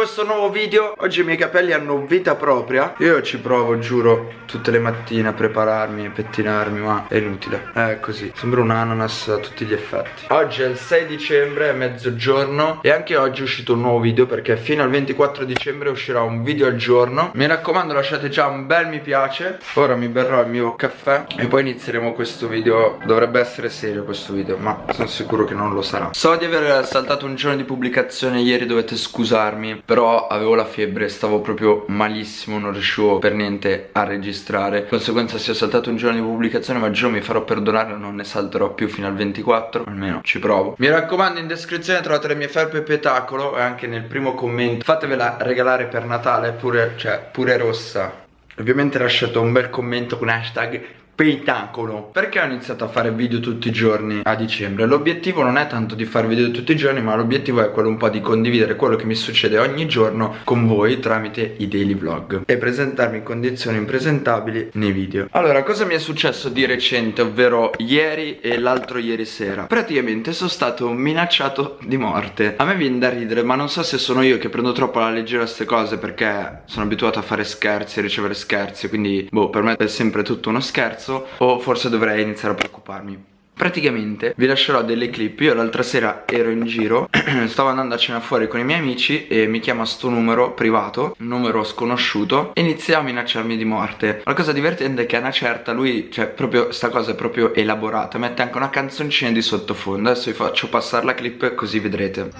questo nuovo video. Oggi i miei capelli hanno vita propria. Io ci provo, giuro, tutte le mattine a prepararmi e pettinarmi Ma è inutile, è così. Sembra un ananas a tutti gli effetti. Oggi è il 6 dicembre, è mezzogiorno E anche oggi è uscito un nuovo video Perché fino al 24 dicembre uscirà un video al giorno. Mi raccomando lasciate già un bel mi piace. Ora mi berrò il mio caffè E poi inizieremo questo video. Dovrebbe essere serio questo video Ma sono sicuro che non lo sarà. So di aver saltato un giorno di pubblicazione Ieri dovete scusarmi Però avevo la febbre Stavo proprio malissimo Non riuscivo per niente a registrare. Di conseguenza se ho saltato un giorno di pubblicazione Ma giuro mi farò perdonare Non ne salterò più fino al 24 Almeno ci provo. Mi raccomando in descrizione trovate le mie felpe petacolo E anche nel primo commento. Fatevela regalare per Natale Pure, cioè, pure rossa. Ovviamente lasciate un bel commento con hashtag spettacolo. Perché ho iniziato a fare video tutti i giorni a dicembre? L'obiettivo non è tanto di fare video tutti i giorni ma l'obiettivo è quello un po' di condividere quello che mi succede ogni giorno con voi tramite i daily vlog E presentarmi in condizioni impresentabili nei video. Allora cosa mi è successo di recente? Ovvero ieri e l'altro ieri sera? Praticamente sono stato minacciato di morte. A me viene da ridere ma non so se sono io che prendo troppo alla leggera queste cose perché sono abituato a fare scherzi, a ricevere scherzi Quindi boh per me è sempre tutto uno scherzo o forse dovrei iniziare a preoccuparmi. Praticamente vi lascerò delle clip. Io l'altra sera ero in giro Stavo andando a cena fuori con i miei amici E mi chiama sto numero privato Un numero sconosciuto E inizia a minacciarmi di morte. La cosa divertente è che a una certa lui Cioè proprio sta cosa è proprio elaborata Mette anche una canzoncina di sottofondo. Adesso vi faccio passare la clip così vedrete.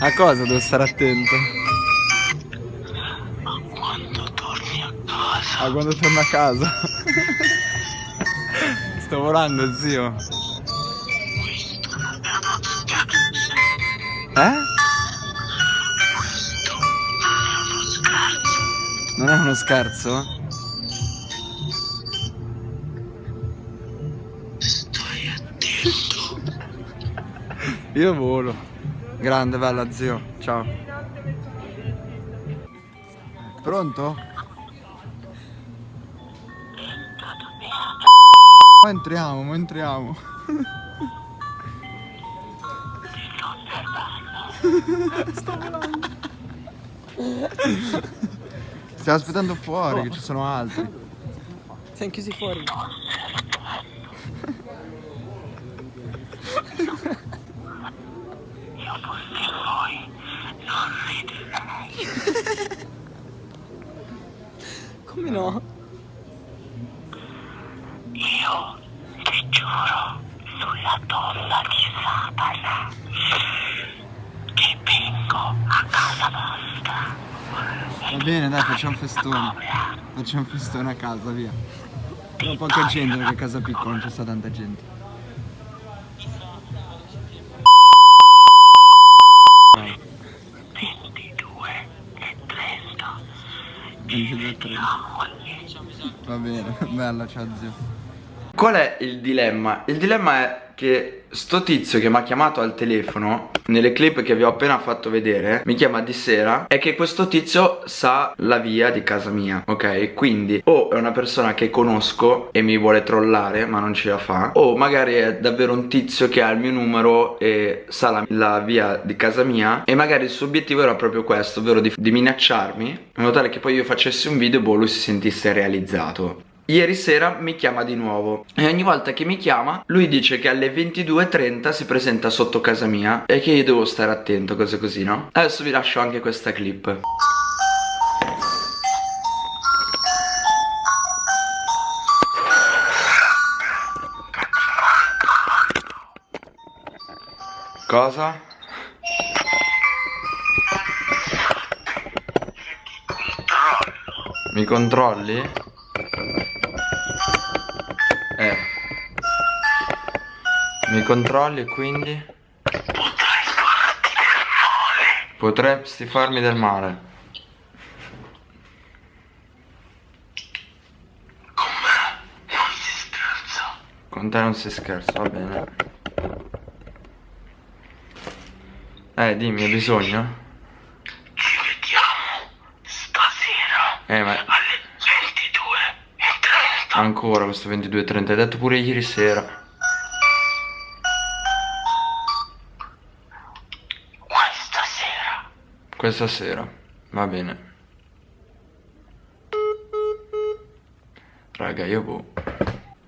A cosa devo stare attento? Ah, quando torno a casa. Sto volando, zio. Eh? Non è uno scherzo? Stai attento. Io volo. Grande, bella zio. Ciao. Pronto? Ma entriamo, ma entriamo. Sto volando. Stiamo aspettando fuori, oh. che ci sono altri. Siamo chiusi fuori. Io fossi voi, non riderei. Come no? Sulla tomba di Satana che vengo a casa vostra. Va bene, dai, facciamo un festone. Facciamo un festone a casa, via. Però poca gente perché a casa piccola non c'è sta tanta gente. Va bene, bella, ciao zio. Qual è il dilemma? Il dilemma è che sto tizio che mi ha chiamato al telefono Nelle clip che vi ho appena fatto vedere Mi chiama di sera È che questo tizio sa la via di casa mia Ok? Quindi o è una persona che conosco E mi vuole trollare ma non ce la fa O magari è davvero un tizio che ha il mio numero E sa la, la via di casa mia E magari il suo obiettivo era proprio questo Ovvero di, di minacciarmi In modo tale che poi io facessi un video E boh lui si sentisse realizzato Ieri sera mi chiama di nuovo e ogni volta che mi chiama lui dice che alle 22.30 si presenta sotto casa mia e che io devo stare attento, cose così, no? Adesso vi lascio anche questa clip. Cosa? Mi controlli? Mi controlli quindi? Potrei farti del male. Potresti farmi del male. Con me non si scherza. Con te non si scherza, va bene. Eh, dimmi, hai bisogno? Ci vediamo stasera. Eh, ma... Ancora questo 22.30, hai detto pure ieri sera. Questa sera, va bene. Raga, io boh.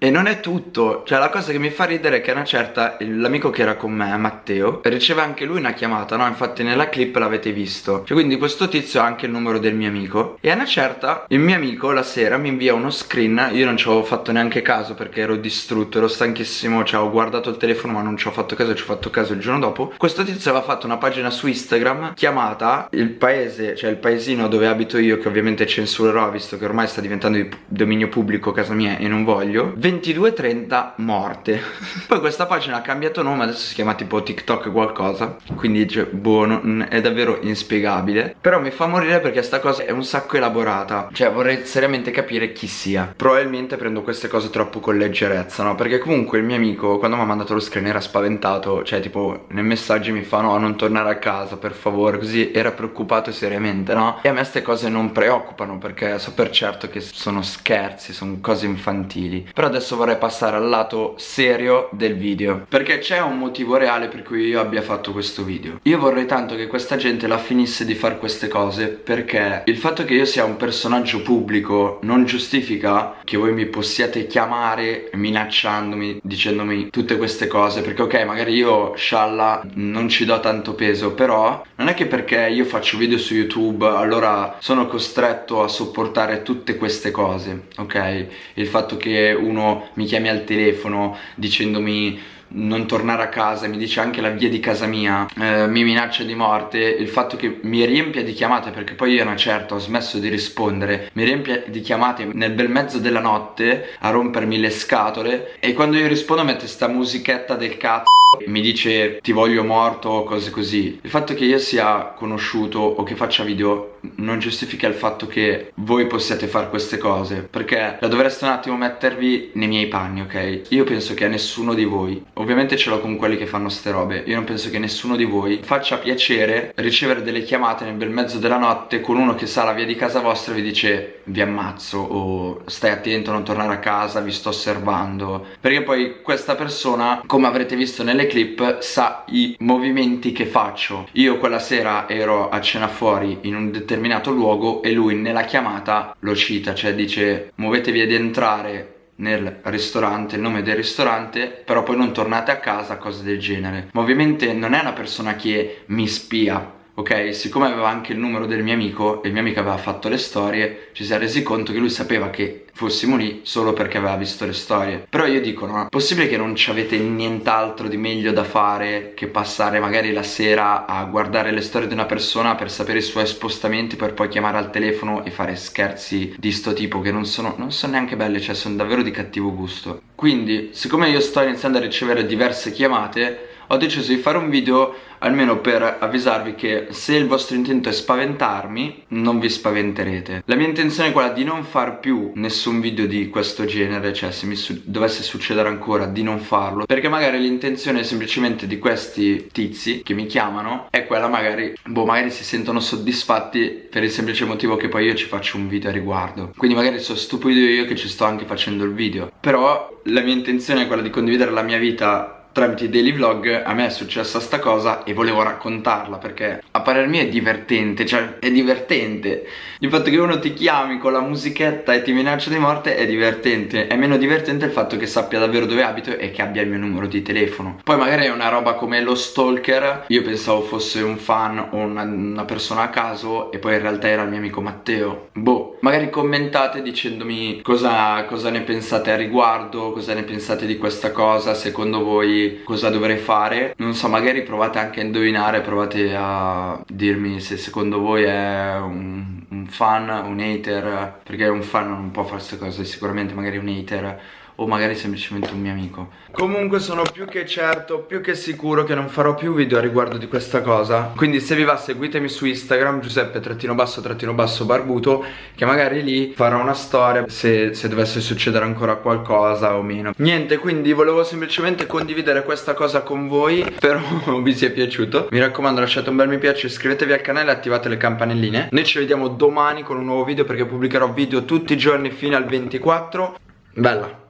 E non è tutto, cioè la cosa che mi fa ridere è che una certa, l'amico che era con me, Matteo, riceve anche lui una chiamata, no? Infatti nella clip l'avete visto. Cioè quindi questo tizio ha anche il numero del mio amico. E a una certa, il mio amico la sera mi invia uno screen, io non ci avevo fatto neanche caso perché ero distrutto, ero stanchissimo, cioè ho guardato il telefono ma non ci ho fatto caso, ci ho fatto caso il giorno dopo. Questo tizio aveva fatto una pagina su Instagram chiamata il paese, cioè il paesino dove abito io, che ovviamente censurerò visto che ormai sta diventando di dominio pubblico casa mia e non voglio 22.30 morte. Poi questa pagina ha cambiato nome Adesso si chiama tipo TikTok qualcosa. Quindi cioè, boh, è davvero inspiegabile. Però mi fa morire perché sta cosa è un sacco elaborata. Cioè vorrei seriamente capire chi sia. Probabilmente prendo queste cose troppo con leggerezza no? Perché comunque il mio amico quando mi ha mandato lo screen era spaventato. Cioè tipo nei messaggi mi fa no non tornare a casa per favore. Così era preoccupato seriamente no? E a me queste cose non preoccupano perché so per certo che sono scherzi Sono cose infantili. Però adesso adesso vorrei passare al lato serio del video Perché c'è un motivo reale per cui io abbia fatto questo video Io vorrei tanto che questa gente la finisse di fare queste cose Perché il fatto che io sia un personaggio pubblico non giustifica che voi mi possiate chiamare minacciandomi, dicendomi tutte queste cose Perché ok, magari io, scialla, non ci do tanto peso Però non è che perché io faccio video su YouTube allora sono costretto a sopportare tutte queste cose Ok? Il fatto che uno mi chiami al telefono dicendomi non tornare a casa, mi dice anche la via di casa mia, eh, mi minaccia di morte, il fatto che mi riempia di chiamate, perché poi io una certa ho smesso di rispondere, mi riempia di chiamate nel bel mezzo della notte a rompermi le scatole. E quando io rispondo mette sta musichetta del cazzo mi dice ti voglio morto o cose così. Il fatto che io sia conosciuto o che faccia video non giustifica il fatto che voi possiate fare queste cose perché la dovreste un attimo mettervi nei miei panni ok? Io penso che a nessuno di voi ovviamente ce l'ho con quelli che fanno ste robe. Io non penso che nessuno di voi faccia piacere ricevere delle chiamate nel bel mezzo della notte con uno che sa la via di casa vostra e vi dice vi ammazzo o stai attento a non tornare a casa vi sto osservando perché poi questa persona come avrete visto nelle clip sa i movimenti che faccio. Io quella sera ero a cena fuori in un determinato luogo e lui nella chiamata lo cita Cioè dice muovetevi ad entrare nel ristorante, il nome del ristorante, però poi non tornate a casa, cose del genere. Ma ovviamente non è una persona che mi spia, ok? Siccome aveva anche il numero del mio amico e il mio amico aveva fatto le storie, ci si è resi conto che lui sapeva che fossimo lì solo perché aveva visto le storie. Però io dico, no, possibile che non ci avete nient'altro di meglio da fare che passare magari la sera a guardare le storie di una persona per sapere i suoi spostamenti per poi chiamare al telefono e fare scherzi di sto tipo che non sono, non sono neanche belle, cioè sono davvero di cattivo gusto. Quindi, siccome io sto iniziando a ricevere diverse chiamate, ho deciso di fare un video almeno per avvisarvi che se il vostro intento è spaventarmi non vi spaventerete. La mia intenzione è quella di non far più nessun video di questo genere cioè se mi su dovesse succedere ancora di non farlo perché magari l'intenzione semplicemente di questi tizi che mi chiamano è quella magari boh magari si sentono soddisfatti per il semplice motivo che poi io ci faccio un video a riguardo. Quindi magari sono stupido io che ci sto anche facendo il video. Però la mia intenzione è quella di condividere la mia vita tramite i daily vlog a me è successa sta cosa e volevo raccontarla perché a parer mio è divertente, cioè è divertente. Il fatto che uno ti chiami con la musichetta e ti minaccia di morte è divertente. È meno divertente il fatto che sappia davvero dove abito e che abbia il mio numero di telefono. Poi magari è una roba come lo stalker. Io pensavo fosse un fan o una, una persona a caso e poi in realtà era il mio amico Matteo. Boh, magari commentate dicendomi cosa, cosa ne pensate a riguardo cosa ne pensate di questa cosa secondo voi cosa dovrei fare? Non so, magari provate anche a indovinare, provate a dirmi se secondo voi è un, un fan, un hater Perché un fan non può fare queste cose, sicuramente magari un hater o magari semplicemente un mio amico. Comunque sono più che certo, più che sicuro che non farò più video a riguardo di questa cosa. Quindi se vi va seguitemi su Instagram Giuseppe trattino basso trattino basso barbuto Che magari lì farò una storia se, se dovesse succedere ancora qualcosa o meno. Niente quindi volevo semplicemente condividere questa cosa con voi Spero vi sia piaciuto. Mi raccomando lasciate un bel mi piace Iscrivetevi al canale e attivate le campanelline. Noi ci vediamo domani con un nuovo video perché pubblicherò video tutti i giorni fino al 24 Bella